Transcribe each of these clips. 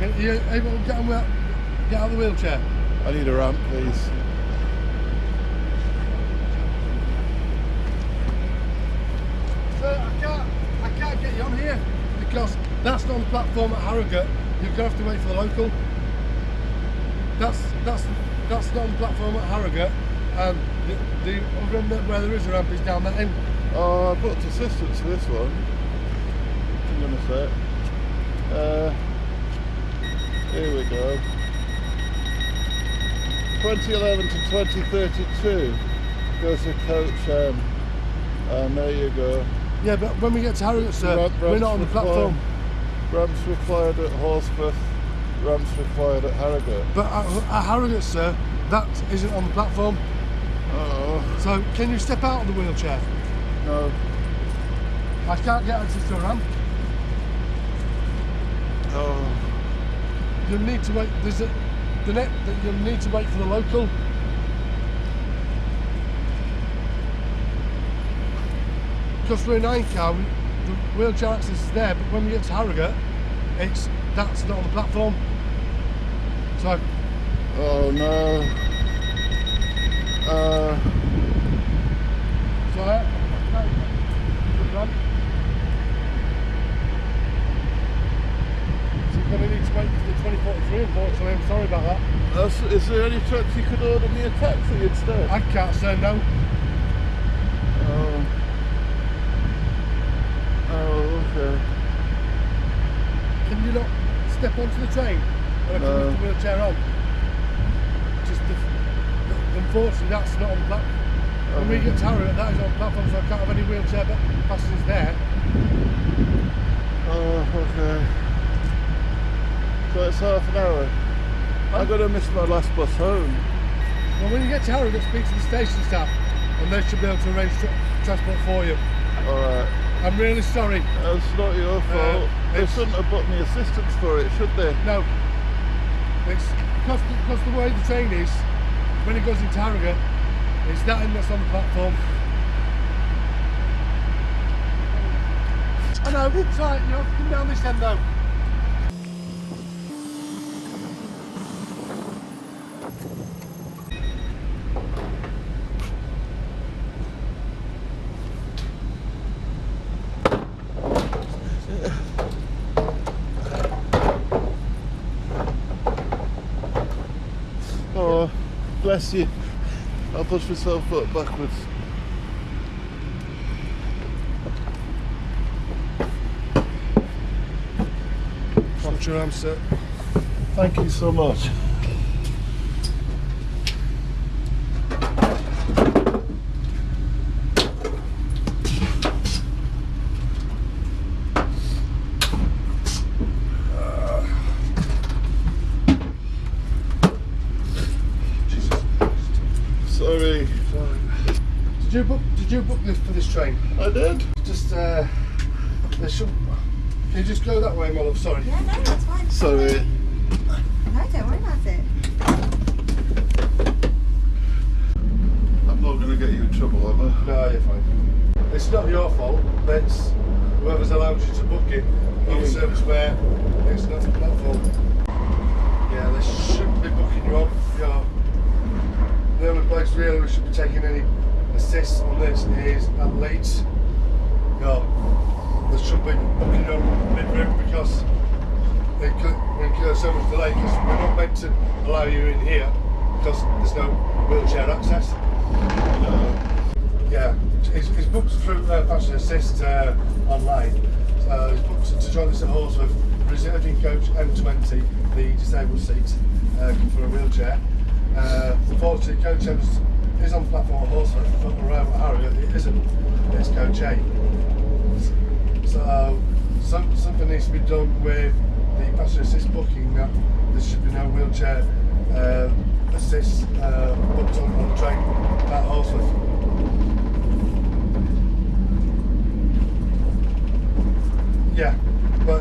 get, on, get out of the wheelchair. I need a ramp, please. Sir, I can't, I can't get you on here because that's not on the platform at Harrogate. You're gonna have to wait for the local. That's that's that's not on the platform at Harrogate, and the, the other end where there is a ramp is down that end. Oh, I booked assistance for this one. Hang on a sec. Uh, here we go. 2011 to 2032 goes to coach M. And there you go. Yeah, but when we get to Harrogate, sir, we're not on the platform. Ramps required at Horsforth, ramps required at Harrogate. But at, at Harrogate, sir, that isn't on the platform. Oh, So can you step out of the wheelchair? no. I can't get access to a ramp. Oh, You'll need to wait. There's a the net that you'll need to wait for the local. Because we're a nine car, we, the wheelchair access is there, but when we get to Harrogate, it's that's not on the platform. So oh no. Uh, so I, the ramp. So you're going to need to wait for the 2043. Unfortunately, I'm sorry about is there any chance you could order me a taxi instead? I can't say no. Oh. Oh, okay. Can you not step onto the train I can No. lift the wheelchair on? Just the, unfortunately, that's not on the platform. When we get to Harrogate, that is on platform, so I can't have any wheelchair pa- passengers there. Oh, okay. So it's half an hour. I'm gonna miss my last bus home. Well, when you get to Harrogate, speak to the station staff, and they should be able to arrange tra- transport for you. Alright. I'm really sorry. That's not your uh, fault. they shouldn't have booked me assistance for it, should they? No, it's because the, because the way the train is, when it goes into Harrogate, it's that end that's on the platform. I know, it's right, you have to come down this end though. Oh, bless you. I'll push myself up backwards. Watch your arms, sir. Thank you so much. Sorry. Sorry. Did you book? Did you book this for this train? I did. Just uh, there should. Can you just go that way, my love? Sorry. Yeah, no, that's fine. Sorry. No, don't worry about it. I'm not gonna get you in trouble, am I? No, you're fine. It's not your fault. It's whoever's allowed you to book it on a service where it's not the platform. Yeah, they shouldn't be booking you on. You're, the only place really we should be taking any assists on this is at Leeds. Yeah, they should be booking you on mid-route because it could incur so much delay because we're not meant to allow you in here because there's no wheelchair access. Yeah, it's, it's booked through uh, Passenger Assist uh, online. So it's booked to join us at Horsforth, reserving coach M20, the disabled seat uh, for a wheelchair. Uh, unfortunately, coach M is- on the platform at Horsforth, but around at Harrogate it isn't. A. So some, something needs to be done with the passenger assist booking. That there should be no wheelchair uh, assist uh, booked on, on the train at Horsforth. Yeah, but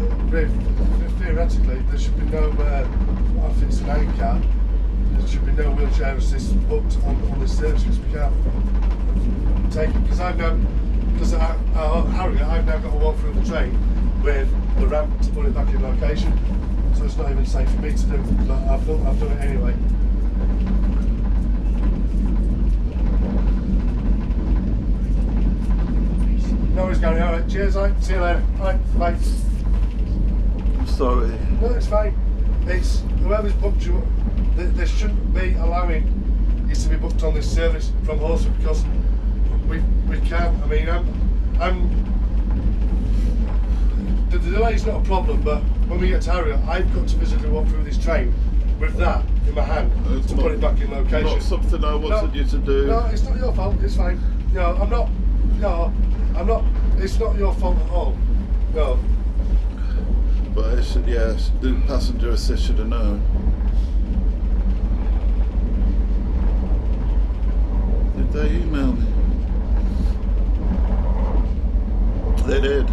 theoretically, there should be no, uh, if it's an A car, there should be no wheelchair assist booked on, on this service because we can't take it. Because I've now, because uh, Harrogate, I've now got to walk through the train with the ramp to put it back in location. so it's not even safe for me to do. it, But I've done, I've done it anyway. No worries, Gary. All right. Cheers. All right. See you later. All right. Bye. I'm sorry. No, it's fine. It's whoever's booked you. They, they shouldn't be allowing you to be booked on this service from Horsforth because we we can't. I mean, I'm I'm. The, the delay's not a problem, but when we get to Harrier, I've got to physically walk through this train with that in my hand uh, It's to not- put it back in location. Not something I wanted you to do. No, it's not your fault. It's fine. No, I'm not. No, I'm not. It's not your fault at all. No. But I should, yes, the passenger assist should have known. They emailed me? They did.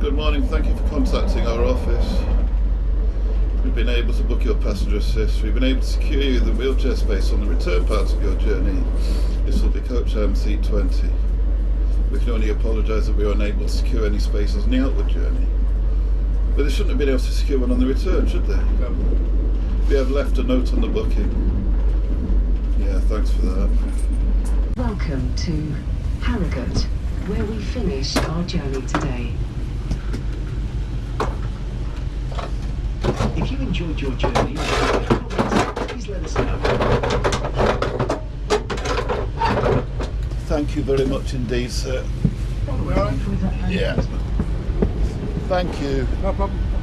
Good morning, thank you for contacting our office. We've been able to book your passenger assist. We've been able to secure you the wheelchair space on the return part of your journey. This will be coach MC 20. We can only apologise that we were unable to secure any spaces on the outward journey. But they shouldn't have been able to secure one on the return, should they? no. We have left a note on the booking. Yeah, thanks for that. Welcome to Harrogate, where we finish our journey today. If you enjoyed your journey, or have any comments, please let us know. Thank you very much indeed, sir. Yeah. Thank you. No problem.